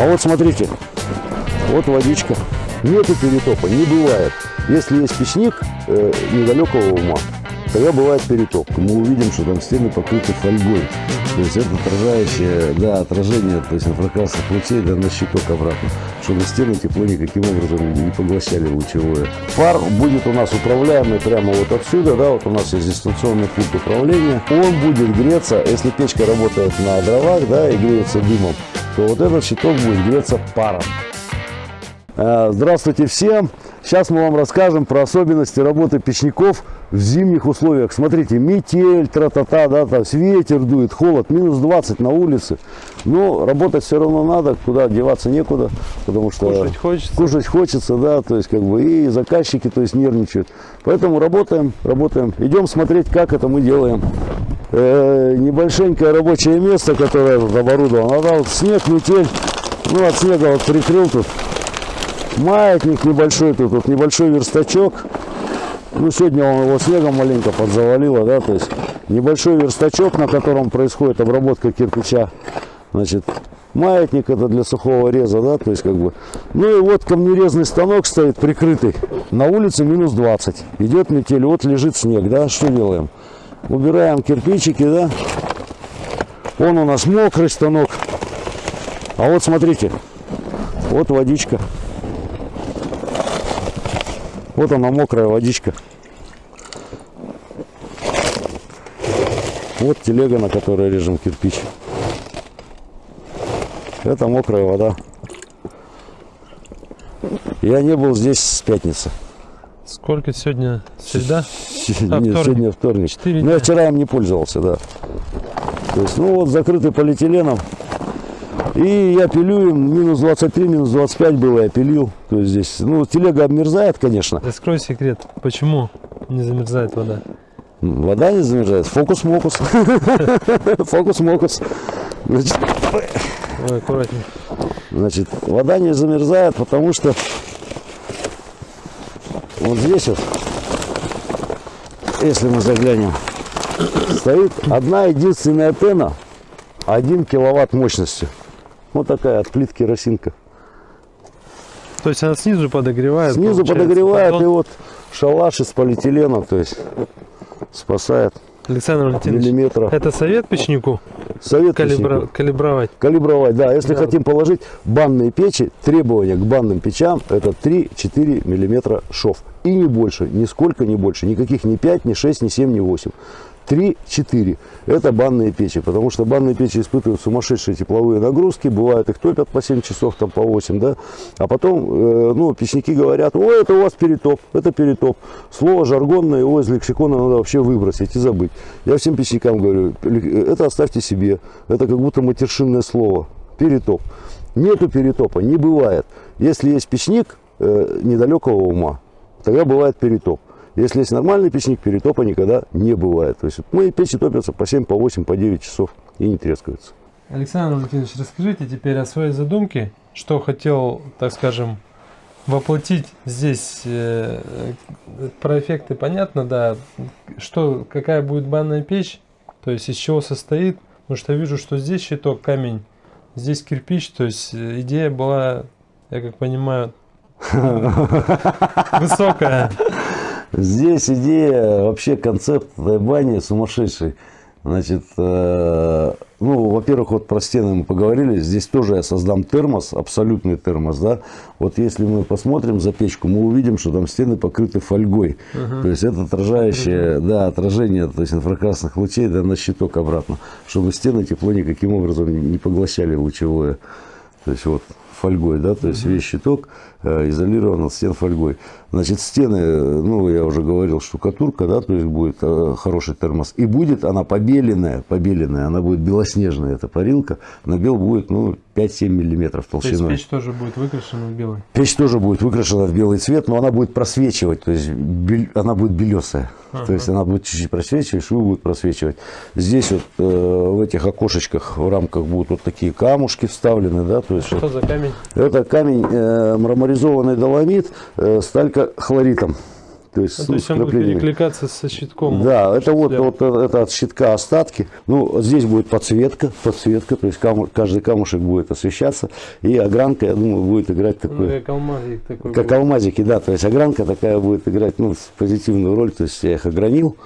А вот смотрите, вот водичка. Нету перетопа, не бывает. Если есть печник э, недалекого ума, тогда бывает перетоп. Мы увидим, что там стены покрыты фольгой. То есть это отражающее, да, отражение, то есть инфракрасных лучей да, на щиток обратно, чтобы стены тепло никаким образом не поглощали лучевое. Фар будет у нас управляемый прямо вот отсюда, да, вот у нас есть дистанционный пульт управления. Он будет греться, если печка работает на дровах, да, и греется дымом, то вот этот щиток будет греться паром. Э, Здравствуйте всем! Сейчас мы вам расскажем про особенности работы печников в зимних условиях. Смотрите, метель, тра-та-та, да, там ветер дует, холод, минус 20 на улице. Но работать все равно надо, куда деваться некуда, потому что Кушать хочется. кушать хочется, да, то есть как бы и заказчики, то есть нервничают. Поэтому работаем, работаем. Идем смотреть, как это мы делаем. Э, небольшенькое рабочее место, которое тут оборудовано. А да, вот снег, метель. Ну, от снега вот прикрыл тут маятник небольшой тут, вот небольшой верстачок. Ну, сегодня он его снегом маленько подзавалило, да, то есть небольшой верстачок, на котором происходит обработка кирпича. Значит, маятник это для сухого реза, да, то есть как бы. Ну и вот камнерезный станок стоит прикрытый. На улице минус 20. Идет метель, вот лежит снег, да, что делаем? Убираем кирпичики, да. Он у нас мокрый станок. А вот смотрите, вот водичка. Вот она мокрая водичка. Вот телега, на которой режем кирпич. Это мокрая вода. Я не был здесь с пятницы. Сколько сегодня? Среда? Нет, вторник. сегодня вторник. Но я вчера им не пользовался, да. То есть, ну вот закрытый полиэтиленом. И я пилю им минус 23, минус 25 было, я пилил. То есть здесь, ну, телега обмерзает, конечно. Раскрой секрет. Почему не замерзает вода? Вода не замерзает. Фокус-мокус. Фокус-мокус. Значит, Ой, аккуратнее. Значит, вода не замерзает, потому что вот здесь вот, если мы заглянем, стоит одна единственная пена, 1 киловатт мощности. Вот такая от плитки росинка. То есть она снизу подогревает? Снизу подогревает, и поддон? вот шалаш из полиэтилена, то есть спасает Александр Валентинович, миллиметра. это совет печнику Совет калибра- печнику. калибровать? Калибровать, да. Если Да. хотим положить банные печи, требования к банным печам это 3-4 миллиметра шов. И не больше, нисколько не больше. Никаких ни 5, ни 6, ни 7, ни 8. 3-4. Это банные печи, потому что банные печи испытывают сумасшедшие тепловые нагрузки, бывает их топят по 7 часов, там по 8, да, а потом, э, ну, печники говорят, ой, это у вас перетоп, это перетоп. Слово жаргонное, его из лексикона надо вообще выбросить и забыть. Я всем печникам говорю, это оставьте себе, это как будто матершинное слово, перетоп. Нету перетопа, не бывает. Если есть печник э, недалекого ума, тогда бывает перетоп. Если есть нормальный печник, перетопа никогда не бывает. То есть мои печи топятся по 7, по 8, по 9 часов и не трескаются. Александр Валентинович, расскажите теперь о своей задумке, что хотел, так скажем, воплотить здесь. э, Про эффекты понятно, да. Что, какая будет банная печь, то есть из чего состоит. Потому что вижу, что здесь щиток камень, здесь кирпич. То есть э, идея была, я как понимаю, высокая. Здесь идея, вообще концепт этой бани сумасшедший. Значит, э, ну, во-первых, вот про стены мы поговорили. Здесь тоже я создам термос, абсолютный термос, да. Вот если мы посмотрим за печку, мы увидим, что там стены покрыты фольгой. То есть это отражающее, да, отражение, то есть инфракрасных лучей, да, на щиток обратно, чтобы стены тепло никаким образом не поглощали лучевое. То есть вот фольгой, да, то есть весь щиток э, изолирован от стен фольгой. Значит, стены, ну, я уже говорил, штукатурка, да, то есть будет э, хороший термос. И будет она побеленная, побеленная, она будет белоснежная, эта парилка. На бел будет, ну, 5-7 миллиметров То есть толщиной. печь тоже будет выкрашена в белый. Печь тоже будет выкрашена в белый цвет, но она будет просвечивать, то есть бель- она будет белесая. То есть она будет чуть-чуть просвечивать, швы будут просвечивать. Здесь вот э, в этих окошечках, в рамках будут вот такие камушки вставлены, да, то есть Что за камень? Это камень э, мраморизованный доломит, э, сталька хлоритом. То есть, Ну, ну, то есть он будет перекликаться со щитком. Да, это вот, вот э, это от щитка остатки. Ну, здесь будет подсветка, подсветка, то есть каму- каждый камушек будет освещаться, и огранка, я думаю, будет играть Ну, такой, как алмазик такой. как будет. алмазики, да, то есть огранка такая будет играть, ну, позитивную роль, то есть я их огранил,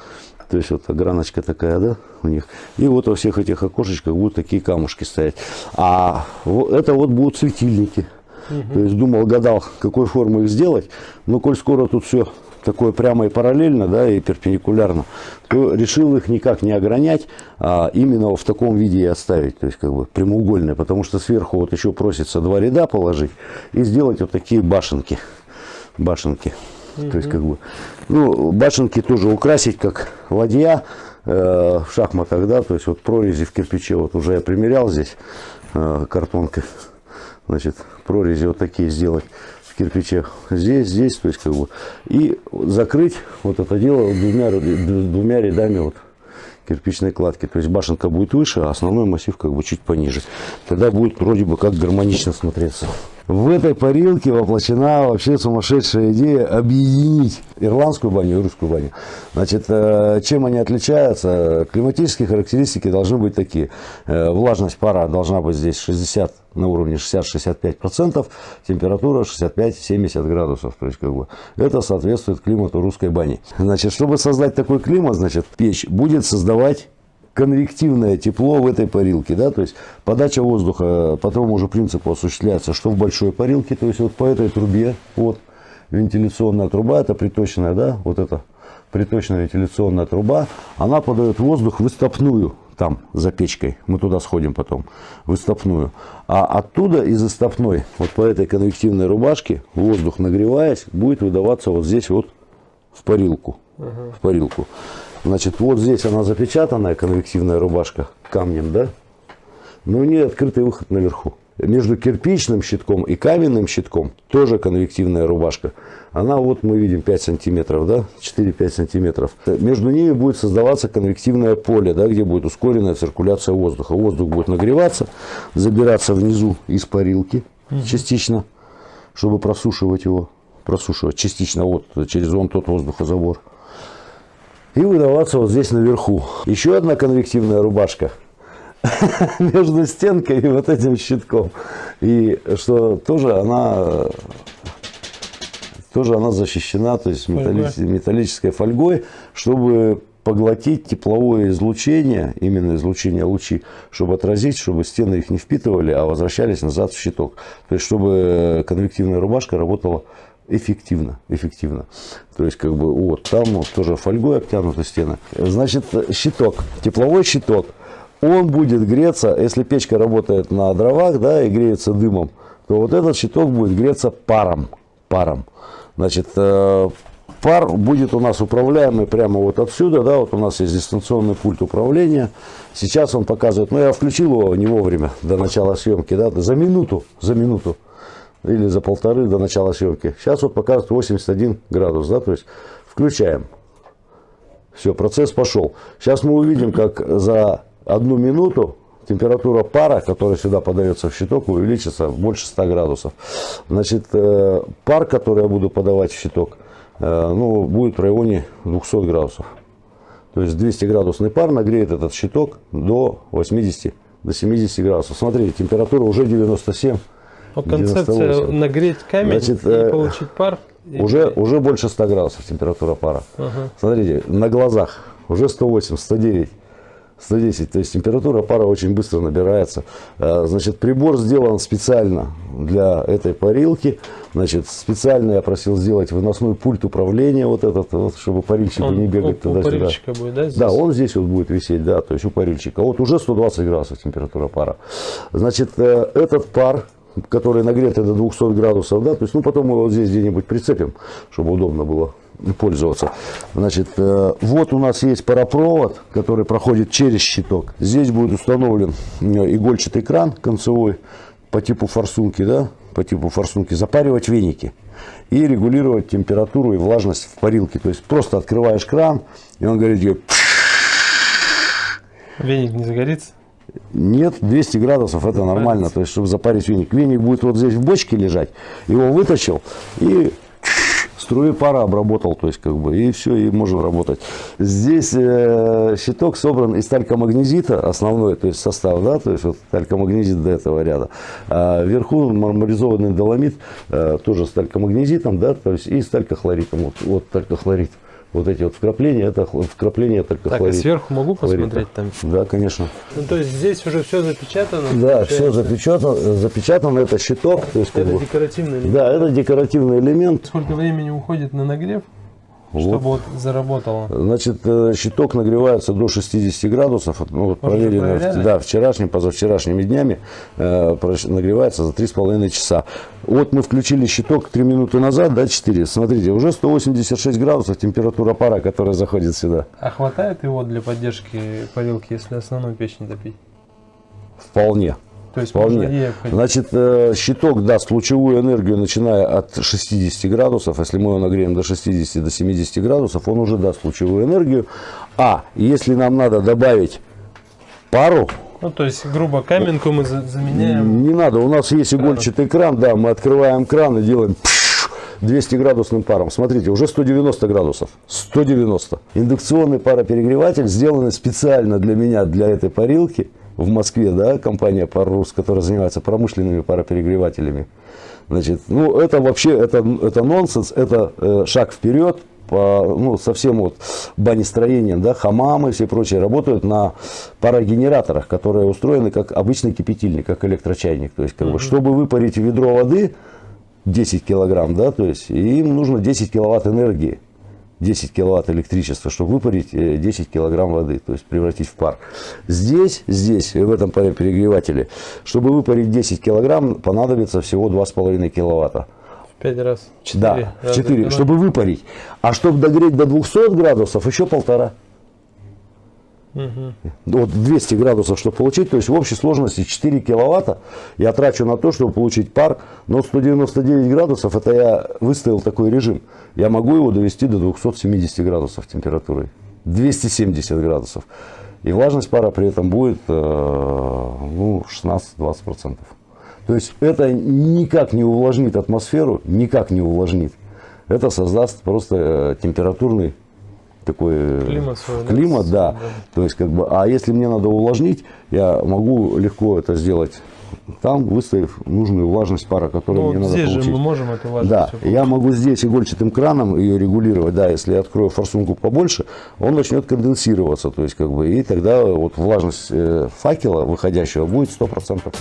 то есть вот ограночка такая, да, у них. И вот во всех этих окошечках будут такие камушки стоять. А это вот будут светильники. То есть думал, гадал, какой формы их сделать, но коль скоро тут все такое прямо и параллельно, да, и перпендикулярно, то решил их никак не огранять, а именно в таком виде и оставить, то есть как бы прямоугольные, потому что сверху вот еще просится два ряда положить и сделать вот такие башенки, башенки. То есть как бы, ну, башенки тоже украсить как ладья э, в шахматах, да, то есть вот прорези в кирпиче, вот уже я примерял здесь э, картонкой, значит, прорези вот такие сделать в кирпиче. Здесь, здесь, то есть как бы, и закрыть вот это дело двумя, двумя рядами вот кирпичной кладки. То есть башенка будет выше, а основной массив как бы чуть пониже. Тогда будет вроде бы как гармонично смотреться. В этой парилке воплощена вообще сумасшедшая идея объединить ирландскую баню и русскую баню. Значит, э, чем они отличаются? Климатические характеристики должны быть такие. Э, Влажность пара должна быть здесь 60 на уровне 60-65%, температура 65-70 градусов. То есть, как бы, это соответствует климату русской бани. Значит, чтобы создать такой климат, значит, печь будет создавать конвективное тепло в этой парилке, да, то есть подача воздуха по тому же принципу осуществляется, что в большой парилке, то есть вот по этой трубе, вот вентиляционная труба, это приточная, да, вот эта приточная вентиляционная труба, она подает воздух в истопную, там, за печкой, мы туда сходим потом, в истопную, а оттуда из истопной, вот по этой конвективной рубашке, воздух нагреваясь, будет выдаваться вот здесь вот в парилку, в парилку. Значит, вот здесь она запечатанная, конвективная рубашка, камнем, да? Но у нее открытый выход наверху. Между кирпичным щитком и каменным щитком тоже конвективная рубашка. Она вот мы видим 5 сантиметров, да, 4-5 сантиметров. Между ними будет создаваться конвективное поле, да, где будет ускоренная циркуляция воздуха. Воздух будет нагреваться, забираться внизу из парилки частично, чтобы просушивать его, просушивать частично вот через вон тот воздухозабор и выдаваться вот здесь наверху. Еще одна конвективная рубашка между стенкой и вот этим щитком. И что тоже она тоже она защищена, то есть металли- Фольгой. металлической фольгой, чтобы поглотить тепловое излучение, именно излучение лучи, чтобы отразить, чтобы стены их не впитывали, а возвращались назад в щиток. То есть, чтобы конвективная рубашка работала эффективно, эффективно. То есть, как бы, вот, там вот тоже фольгой обтянуты стены. Значит, щиток, тепловой щиток, он будет греться, если печка работает на дровах, да, и греется дымом, то вот этот щиток будет греться паром, паром. Значит, э, пар будет у нас управляемый прямо вот отсюда, да, вот у нас есть дистанционный пульт управления. Сейчас он показывает, ну я включил его не вовремя, до начала съемки, да, за минуту, за минуту или за полторы до начала съемки. Сейчас вот показывает 81 градус, да, то есть включаем. Все, процесс пошел. Сейчас мы увидим, как за одну минуту температура пара, которая сюда подается в щиток, увеличится больше 100 градусов. Значит, э, пар, который я буду подавать в щиток, э, ну, будет в районе 200 градусов. То есть 200 градусный пар нагреет этот щиток до 80, до 70 градусов. Смотрите, температура уже 97. Но концепция 98. нагреть камень Значит, и э, получить пар. и- Уже, уже больше 100 градусов температура пара. Ага. Смотрите, на глазах уже 108, 109, 110. То есть температура пара очень быстро набирается. Э, Значит, прибор сделан специально для этой парилки. Значит, специально я просил сделать выносной пульт управления вот этот, вот, чтобы парильщику Он не бегать туда-сюда. будет, да, здесь? Да, он здесь вот будет висеть, да, то есть у парильщика. Вот уже 120 градусов температура пара. Значит, э, этот пар, который нагретый до 200 градусов, да, то есть, ну, потом мы вот здесь где-нибудь прицепим, чтобы удобно было пользоваться. Значит, э, вот у нас есть паропровод, который проходит через щиток. Здесь будет установлен э, игольчатый кран концевой по типу форсунки, да, по типу форсунки, запаривать веники и регулировать температуру и влажность в парилке. То есть просто открываешь кран, и он говорит Веник не загорится? Нет, 200 градусов это нормально, то есть чтобы запарить веник. Веник будет вот здесь в бочке лежать, его вытащил и струи пара обработал, то есть как бы, и все, и можно работать. Здесь э, щиток собран из талькомагнезита, основной, то есть состав, да, то есть вот талькомагнезит до этого ряда. А вверху мармуризованный доломит, э, тоже с талькомагнезитом, да, то есть и с талькохлоритом, вот, вот талькохлорид. Вот эти вот вкрапления, это вкрапления только Так, и сверху могу хлорита. посмотреть там? Да, конечно. Ну, то есть здесь уже все запечатано? Да, все запечатано, запечатано, это щиток. То есть, как Это бы- декоративный элемент. да, это декоративный элемент. Сколько времени уходит на нагрев. Чтобы вот заработало? Значит, э, щиток нагревается до 60 градусов. Ну, вот проверено, да, вчерашним, позавчерашними днями э, нагревается за 3,5 часа. Вот мы включили щиток 3 минуты назад, да, 4. Смотрите, уже 186 градусов температура пара, которая заходит сюда. А хватает его для поддержки парилки, если основную печь не топить? Вполне. То есть Вполне. Значит, э, щиток даст лучевую энергию, начиная от 60 градусов. Если мы его нагреем до 60 до 70 градусов, он уже даст лучевую энергию. А если нам надо добавить пару, Ну, то есть, грубо, каменку мы за- заменяем. не надо. У нас есть игольчатый кран, да, мы открываем кран и делаем 200 градусным паром. Смотрите, уже 190 градусов. 190. Индукционный пароперегреватель, сделанный специально для меня, для этой парилки в Москве, да, компания Паррус, которая занимается промышленными пароперегревателями. Значит, ну, это вообще, это, это нонсенс, это э, шаг вперед, по, ну, со всем вот банестроением, да, хамамы и все прочее работают на парогенераторах, которые устроены как обычный кипятильник, как электрочайник. То есть, как бы, чтобы выпарить ведро воды 10 килограмм, да, то есть им нужно 10 киловатт энергии. 10 киловатт электричества, чтобы выпарить э, 10 килограмм воды, то есть превратить в пар. Здесь, здесь, в этом перегревателе, чтобы выпарить 10 килограмм, понадобится всего 2,5 киловатта. В пять раз. Четыре. Да, в раза 4, давай. чтобы выпарить. А чтобы догреть до 200 градусов, еще полтора. Мгм. Вот 200 градусов, чтобы получить, то есть в общей сложности 4 киловатта я трачу на то, чтобы получить пар, но 199 градусов, это я выставил такой режим, я могу его довести до 270 градусов температуры, 270 градусов. И влажность пара при этом будет э, ну, 16-20%. То есть это никак не увлажнит атмосферу, никак не увлажнит. Это создаст просто э, температурный такой э, Климат свой, да? климат, да. Да. То есть, как бы, а если мне надо увлажнить, я могу легко это сделать там, выставив нужную влажность пара, которую Ну, мне вот надо здесь получить. же мы можем эту влажность Да, я могу здесь игольчатым краном ее регулировать. Да, если я открою форсунку побольше, он начнет конденсироваться. То есть, как бы, и тогда вот влажность э, факела выходящего будет 100%.